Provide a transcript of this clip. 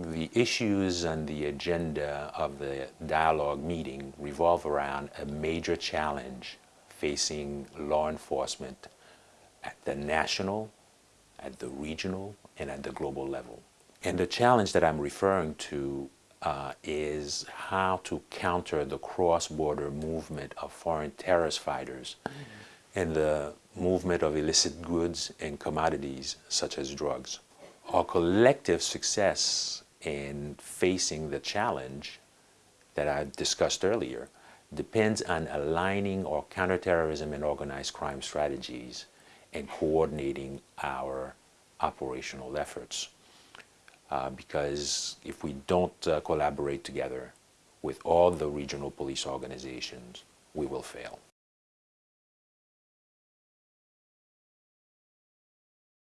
The issues and the agenda of the dialogue meeting revolve around a major challenge facing law enforcement at the national, at the regional, and at the global level. And the challenge that I'm referring to uh, is how to counter the cross-border movement of foreign terrorist fighters and the movement of illicit goods and commodities such as drugs. Our collective success in facing the challenge that I discussed earlier depends on aligning our counterterrorism and organized crime strategies and coordinating our operational efforts. Uh, because if we don't uh, collaborate together with all the regional police organizations, we will fail.